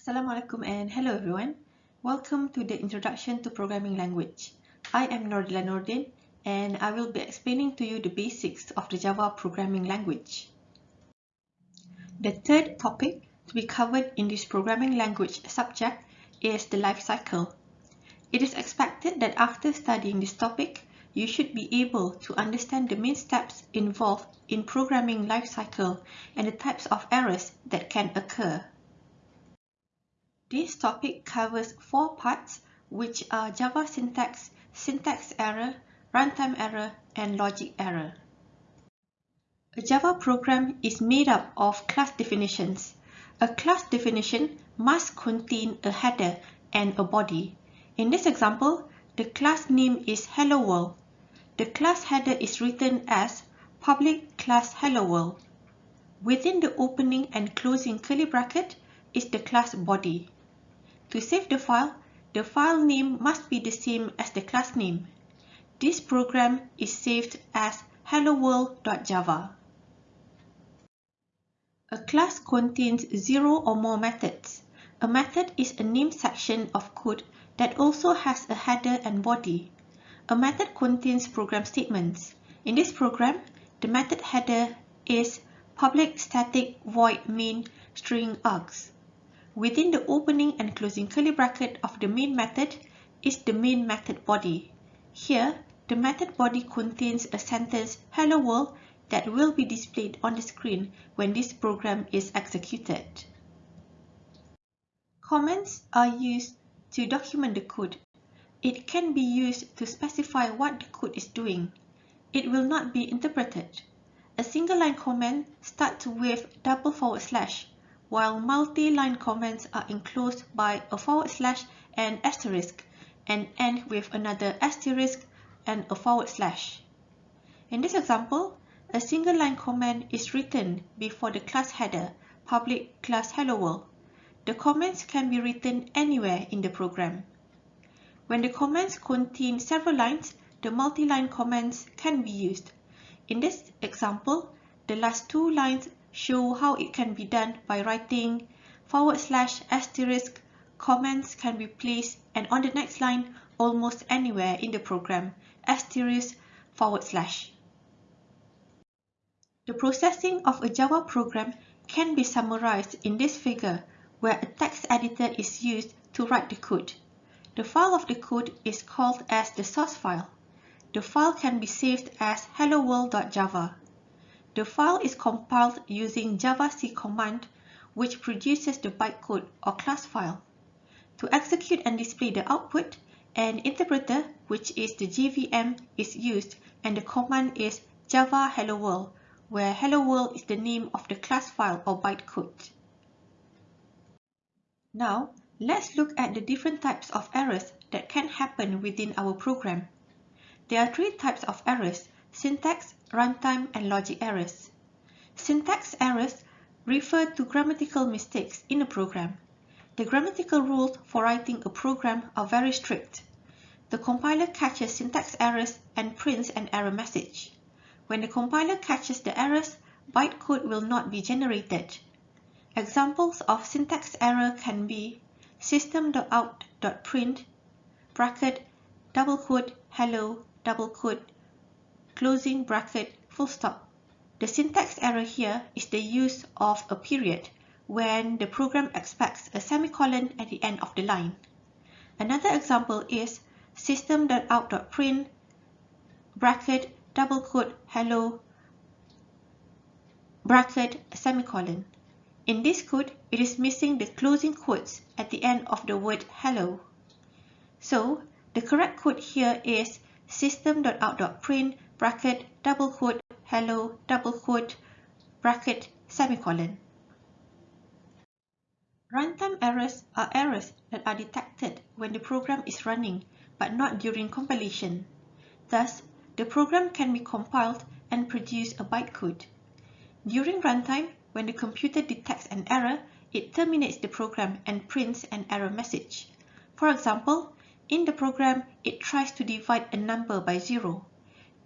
Assalamualaikum and hello everyone. Welcome to the Introduction to Programming Language. I am Nordila Nordin and I will be explaining to you the basics of the Java programming language. The third topic to be covered in this programming language subject is the life cycle. It is expected that after studying this topic, you should be able to understand the main steps involved in programming life cycle and the types of errors that can occur. This topic covers four parts which are Java syntax, syntax error, runtime error, and logic error. A Java program is made up of class definitions. A class definition must contain a header and a body. In this example, the class name is Hello World. The class header is written as public class Hello World. Within the opening and closing curly bracket is the class body. To save the file, the file name must be the same as the class name. This program is saved as helloworld.java. A class contains zero or more methods. A method is a name section of code that also has a header and body. A method contains program statements. In this program, the method header is public static void main string args. Within the opening and closing curly bracket of the main method is the main method body. Here, the method body contains a sentence hello world that will be displayed on the screen when this program is executed. Comments are used to document the code. It can be used to specify what the code is doing. It will not be interpreted. A single line comment starts with double forward slash while multi-line comments are enclosed by a forward slash and asterisk and end with another asterisk and a forward slash. In this example, a single line comment is written before the class header, public class hello world. The comments can be written anywhere in the program. When the comments contain several lines, the multi-line comments can be used. In this example, the last two lines show how it can be done by writing forward slash asterisk comments can be placed and on the next line almost anywhere in the program asterisk forward slash. The processing of a Java program can be summarized in this figure where a text editor is used to write the code. The file of the code is called as the source file. The file can be saved as helloworld.java. The file is compiled using javac command which produces the bytecode or class file. To execute and display the output, an interpreter, which is the JVM, is used and the command is java hello world, where hello world is the name of the class file or bytecode. Now, let's look at the different types of errors that can happen within our program. There are three types of errors, syntax, runtime, and logic errors. Syntax errors refer to grammatical mistakes in a program. The grammatical rules for writing a program are very strict. The compiler catches syntax errors and prints an error message. When the compiler catches the errors, bytecode will not be generated. Examples of syntax error can be system.out.print bracket double quote hello double quote closing bracket, full stop. The syntax error here is the use of a period when the program expects a semicolon at the end of the line. Another example is system.out.print bracket double quote hello bracket semicolon. In this code, it is missing the closing quotes at the end of the word hello. So, the correct code here is system.out.print bracket, double quote, hello, double quote, bracket, semicolon. Runtime errors are errors that are detected when the program is running but not during compilation. Thus, the program can be compiled and produce a bytecode. During runtime, when the computer detects an error, it terminates the program and prints an error message. For example, in the program, it tries to divide a number by zero.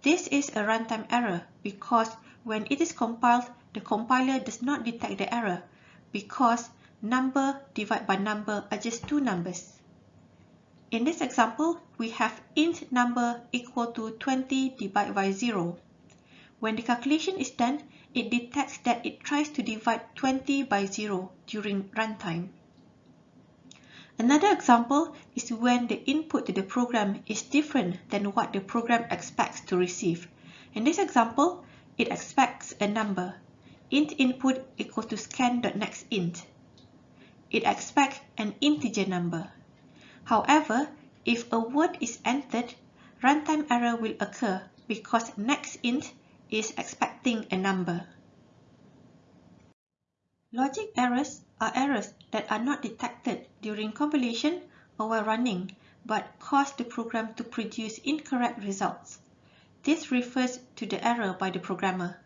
This is a runtime error because when it is compiled, the compiler does not detect the error because number divided by number are just two numbers. In this example, we have int number equal to 20 divided by 0. When the calculation is done, it detects that it tries to divide 20 by 0 during runtime. Another example is when the input to the program is different than what the program expects to receive. In this example, it expects a number. int input equals to scan.nextInt. It expects an integer number. However, if a word is entered, runtime error will occur because nextInt is expecting a number. Logic errors are errors that are not detected during compilation or while running but cause the program to produce incorrect results. This refers to the error by the programmer.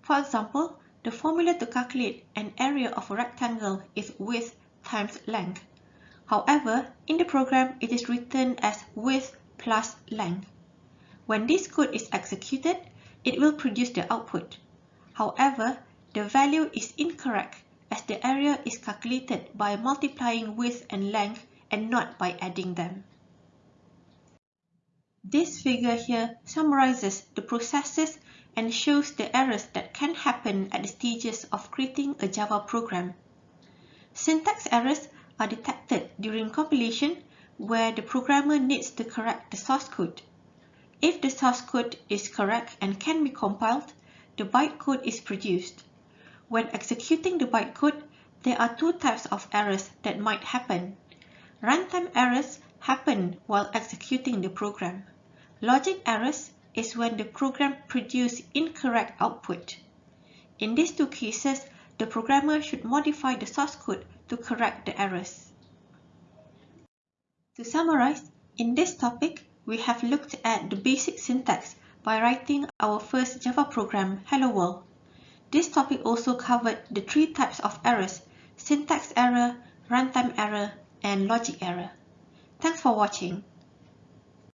For example, the formula to calculate an area of a rectangle is width times length. However, in the program, it is written as width plus length. When this code is executed, it will produce the output. However, the value is incorrect as the area is calculated by multiplying width and length and not by adding them. This figure here summarizes the processes and shows the errors that can happen at the stages of creating a Java program. Syntax errors are detected during compilation where the programmer needs to correct the source code. If the source code is correct and can be compiled, the bytecode is produced. When executing the bytecode, there are two types of errors that might happen. Runtime errors happen while executing the program. Logic errors is when the program produces incorrect output. In these two cases, the programmer should modify the source code to correct the errors. To summarize, in this topic, we have looked at the basic syntax by writing our first Java program, Hello World. This topic also covered the three types of errors, syntax error, runtime error, and logic error. Thanks for watching.